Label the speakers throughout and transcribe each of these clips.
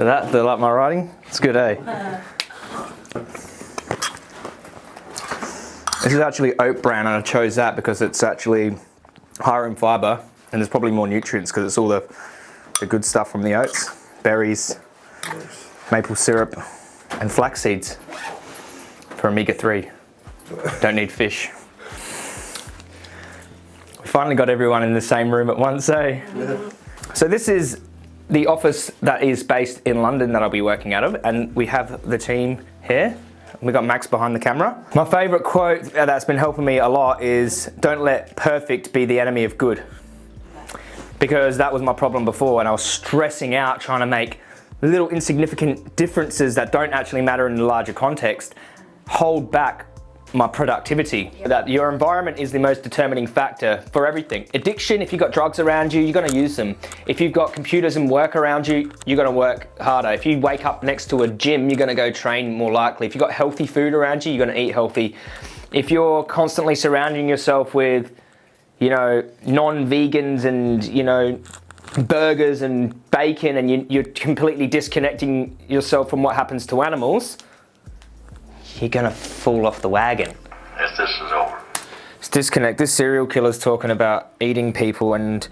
Speaker 1: So that, they like my writing? It's good, eh? This is actually oat bran and I chose that because it's actually higher in fibre and there's probably more nutrients because it's all the, the good stuff from the oats, berries, maple syrup and flax seeds for omega-3. Don't need fish. We finally got everyone in the same room at once, eh? Yeah. So this is the office that is based in London that I'll be working out of and we have the team here. We got Max behind the camera. My favorite quote that's been helping me a lot is don't let perfect be the enemy of good. Because that was my problem before and I was stressing out trying to make little insignificant differences that don't actually matter in the larger context hold back my productivity. That your environment is the most determining factor for everything. Addiction, if you've got drugs around you, you're gonna use them. If you've got computers and work around you, you're gonna work harder. If you wake up next to a gym, you're gonna go train more likely. If you've got healthy food around you, you're gonna eat healthy. If you're constantly surrounding yourself with, you know, non-vegans and, you know, burgers and bacon and you, you're completely disconnecting yourself from what happens to animals, you're gonna fall off the wagon.
Speaker 2: Yes, this is over.
Speaker 1: It's disconnect. This serial killer's talking about eating people and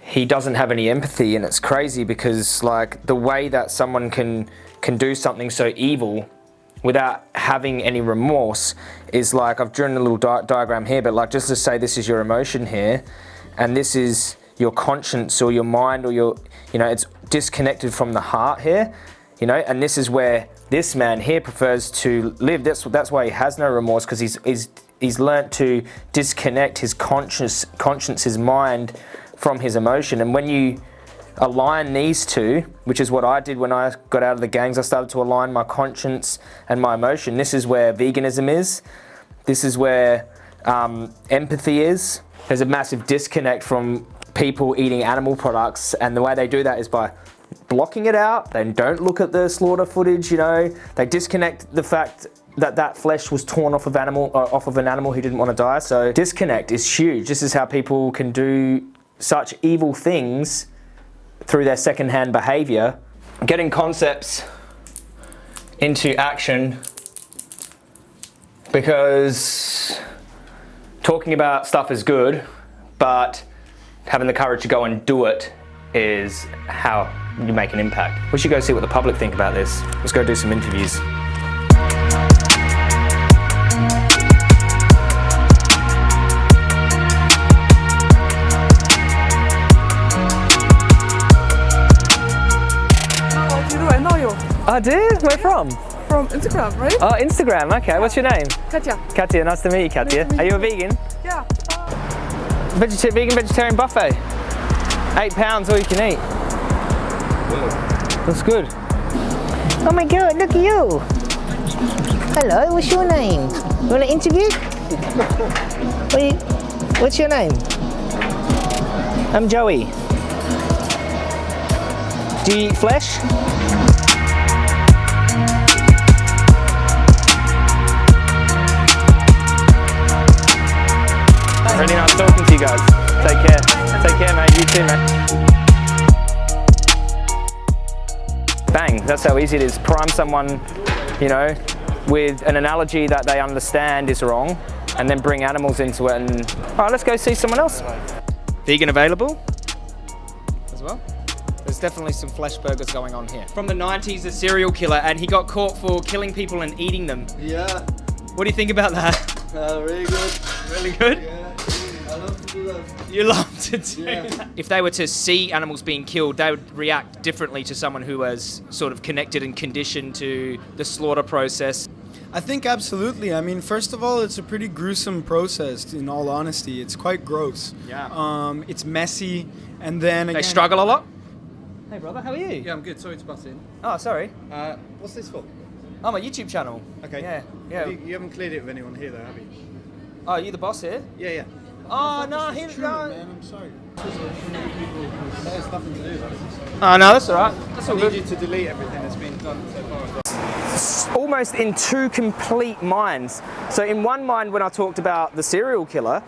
Speaker 1: he doesn't have any empathy and it's crazy because like the way that someone can can do something so evil without having any remorse is like I've drawn a little di diagram here but like just to say this is your emotion here and this is your conscience or your mind or your you know it's disconnected from the heart here you know and this is where this man here prefers to live. That's, that's why he has no remorse because he's, he's, he's learnt to disconnect his conscious, conscience, his mind from his emotion. And when you align these two, which is what I did when I got out of the gangs, I started to align my conscience and my emotion. This is where veganism is. This is where um, empathy is. There's a massive disconnect from people eating animal products and the way they do that is by blocking it out. They don't look at the slaughter footage, you know. They disconnect the fact that that flesh was torn off of animal uh, off of an animal who didn't want to die. So disconnect is huge. This is how people can do such evil things through their secondhand behavior. Getting concepts into action because talking about stuff is good, but having the courage to go and do it is how you make an impact. We should go see what the public think about this. Let's go do some interviews. Oh, I did? Where from?
Speaker 3: From Instagram, right?
Speaker 1: Oh, Instagram, okay. What's your name?
Speaker 3: Katya.
Speaker 1: Katya, nice to meet you, Katya. Meet Are you a vegan?
Speaker 3: Yeah.
Speaker 1: Vegeta vegan vegetarian buffet. Eight pounds, all you can eat. That's good.
Speaker 4: Oh my god, look at you. Hello, what's your name? You want an interview? what you, what's your name? I'm Joey.
Speaker 1: Do you eat flesh? Really nice talking to you guys. Take care. Take care, mate. You too, mate. Bang, that's how easy it is. Prime someone, you know, with an analogy that they understand is wrong, and then bring animals into it and, all right, let's go see someone else. Vegan available as well. There's definitely some flesh burgers going on here. From the 90s, a serial killer, and he got caught for killing people and eating them.
Speaker 5: Yeah.
Speaker 1: What do you think about that?
Speaker 5: Uh, really good.
Speaker 1: Really good?
Speaker 5: Yeah. I love to do that.
Speaker 1: You love to do
Speaker 5: Yeah.
Speaker 1: that. If they were to see animals being killed, they would react differently to someone who was sort of connected and conditioned to the slaughter process.
Speaker 6: I think absolutely. I mean, first of all, it's a pretty gruesome process. In all honesty, it's quite gross.
Speaker 1: Yeah.
Speaker 6: Um, it's messy, and then
Speaker 1: They
Speaker 6: again,
Speaker 1: struggle a lot. Hey brother, how are you?
Speaker 7: Yeah, I'm good. Sorry to butt in.
Speaker 1: Oh, sorry.
Speaker 7: Uh, what's this for?
Speaker 1: Oh, my YouTube channel.
Speaker 7: Okay.
Speaker 1: Yeah, yeah.
Speaker 7: You, you haven't cleared it with anyone here, though, have you?
Speaker 1: Oh, you the boss here?
Speaker 7: Yeah, yeah.
Speaker 1: Oh, no, he's
Speaker 6: Man, I'm sorry.
Speaker 7: That has nothing to do with it.
Speaker 1: Oh, no, that's all right. That's
Speaker 7: I
Speaker 1: all
Speaker 7: need
Speaker 1: good.
Speaker 7: you to delete everything that's been done so far as well.
Speaker 1: Almost in two complete minds. So in one mind, when I talked about the serial killer,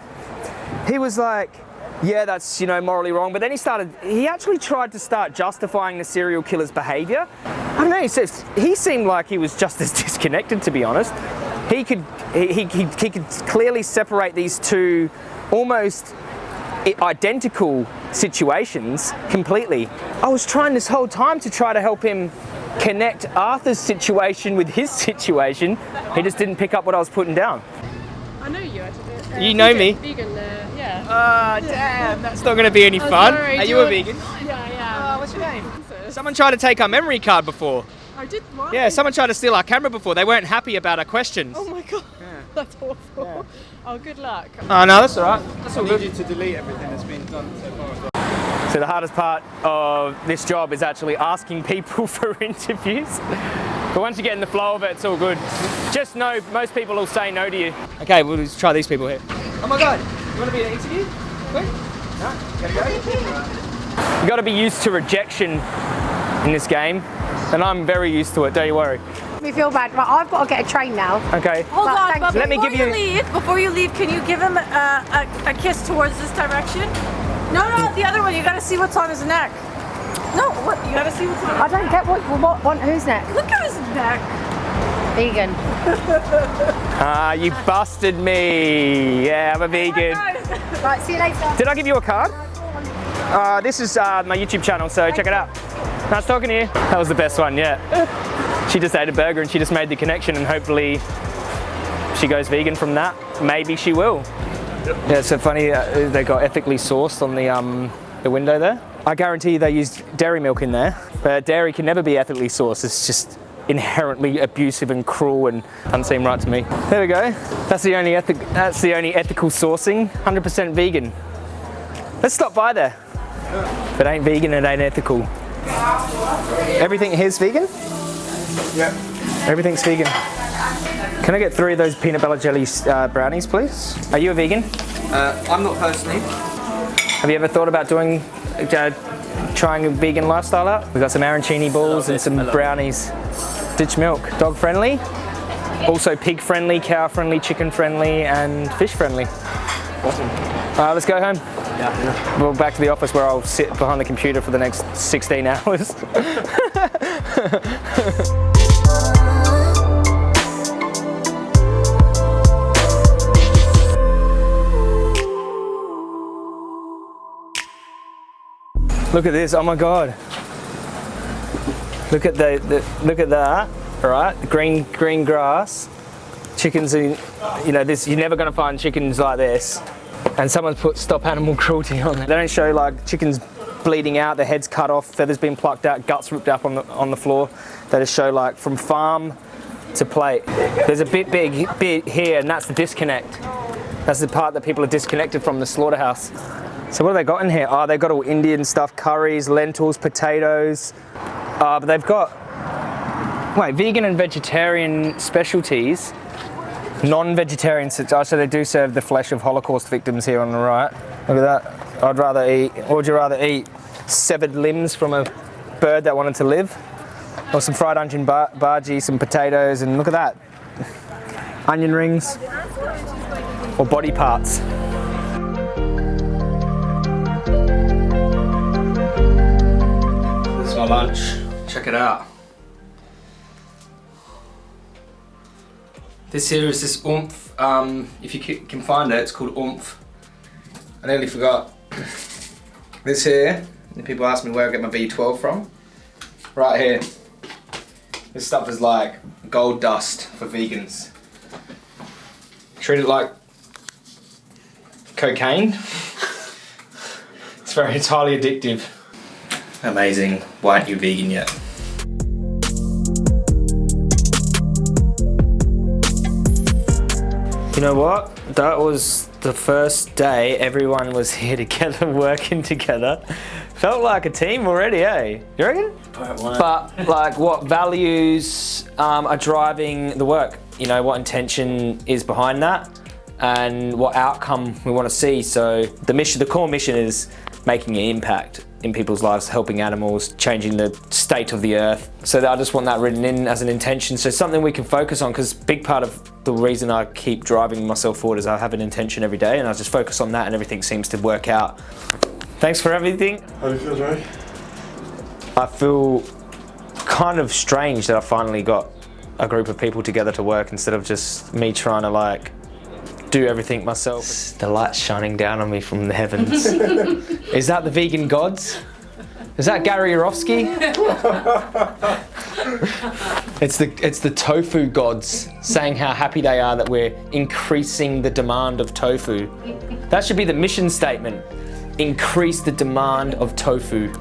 Speaker 1: he was like, yeah, that's you know morally wrong. But then he started. He actually tried to start justifying the serial killer's behaviour. I don't know. He says he seemed like he was just as disconnected, to be honest. He could he, he, he he could clearly separate these two almost identical situations completely. I was trying this whole time to try to help him connect Arthur's situation with his situation. He just didn't pick up what I was putting down.
Speaker 2: I know you actually. Uh,
Speaker 1: You know me?
Speaker 2: vegan, Vegan, uh, yeah.
Speaker 1: Ah, damn, that's not going to be any
Speaker 2: Oh,
Speaker 1: fun.
Speaker 2: sorry,
Speaker 1: Are you
Speaker 2: you
Speaker 1: a vegan?
Speaker 2: yeah, yeah.
Speaker 1: what's your name? Someone tried to take our memory card before.
Speaker 2: I did what?
Speaker 1: Yeah, someone tried to steal our camera before. They weren't happy about our questions.
Speaker 2: Oh my god. That's awful. Oh, good luck.
Speaker 1: Oh no, that's all right. That's all
Speaker 7: I need
Speaker 1: good.
Speaker 7: you to delete everything that's been done so far as well.
Speaker 1: So the hardest part of this job is actually asking people for interviews. But once you get in the flow of it, it's all good. Just know most people will say no to you. Okay, we'll just try these people here. Oh my god, you want to be in an interview? Quick? No? Gotta go? You gotta be used to rejection in this game. And I'm very used to it, don't you worry.
Speaker 3: Me feel bad, but I've got to get a train now.
Speaker 1: Okay.
Speaker 8: Hold
Speaker 3: But
Speaker 8: on, but.
Speaker 1: Let me give
Speaker 8: you,
Speaker 1: you-
Speaker 8: leave, before you leave, can you give him a, a, a kiss towards this direction? No, no, the other one. You gotta see what's on his neck. No, what? You gotta see what's on.
Speaker 3: I don't get what, what, what who's next?
Speaker 8: Look at his neck.
Speaker 3: Vegan.
Speaker 1: Ah, you busted me. Yeah, I'm a vegan.
Speaker 3: Right, see you later.
Speaker 1: Did I give you a card? Uh, this is uh, my YouTube channel, so check it out. Nice talking to you. That was the best one yet. She just ate a burger and she just made the connection, and hopefully she goes vegan from that. Maybe she will. Yeah, it's so funny. Uh, they got ethically sourced on the um, the window there. I guarantee they used dairy milk in there, but dairy can never be ethically sourced. It's just inherently abusive and cruel and doesn't seem right to me. There we go. That's the only ethic. That's the only ethical sourcing. 100% vegan. Let's stop by there. If it ain't vegan, it ain't ethical. Everything here's vegan?
Speaker 7: Yeah.
Speaker 1: Everything's vegan. Can I get three of those peanut butter jelly uh, brownies, please? Are you a vegan?
Speaker 5: Uh, I'm not personally.
Speaker 1: Have you ever thought about doing, uh, trying a vegan lifestyle out? We've got some arancini balls and some brownies. Ditch milk. Dog friendly, also pig friendly, cow friendly, chicken friendly, and fish friendly. Awesome. Uh, let's go home. Yeah. Well, back to the office where I'll sit behind the computer for the next 16 hours. Look at this! Oh my god! Look at the, the look at that! Right, green green grass. Chickens, are, you know, this you're never to find chickens like this. And someone's put stop animal cruelty on it. They don't show like chickens bleeding out, their heads cut off, feathers being plucked out, guts ripped up on the on the floor. They just show like from farm to plate. There's a bit big bit here, and that's the disconnect. That's the part that people are disconnected from the slaughterhouse. So what have they got in here? Oh, they've got all Indian stuff, curries, lentils, potatoes. Uh, but they've got, wait, vegan and vegetarian specialties. Non-vegetarian, oh, so they do serve the flesh of Holocaust victims here on the right. Look at that. I'd rather eat, or would you rather eat severed limbs from a bird that wanted to live? Or some fried onion bar- bhaji, some potatoes, and look at that. Onion rings. Or body parts. My lunch. Check it out. This here is this Oumph. Um, if you can find it, it's called Oumph. I nearly forgot. This here, people ask me where I get my B12 from. Right here. This stuff is like gold dust for vegans. Treat it like cocaine. it's very, it's highly addictive. Amazing. Why aren't you vegan yet? You know what? That was the first day everyone was here together, working together. Felt like a team already, eh? You reckon? But like, what values um, are driving the work? You know, what intention is behind that? and what outcome we want to see. So the mission, the core mission is making an impact in people's lives, helping animals, changing the state of the earth. So I just want that written in as an intention. So something we can focus on because big part of the reason I keep driving myself forward is I have an intention every day and I just focus on that and everything seems to work out. Thanks for everything.
Speaker 9: How do you feel, Joey?
Speaker 1: I feel kind of strange that I finally got a group of people together to work instead of just me trying to like do everything myself. The light's shining down on me from the heavens. Is that the vegan gods? Is that Gary Yourofsky? it's the it's the tofu gods saying how happy they are that we're increasing the demand of tofu. That should be the mission statement. Increase the demand of tofu.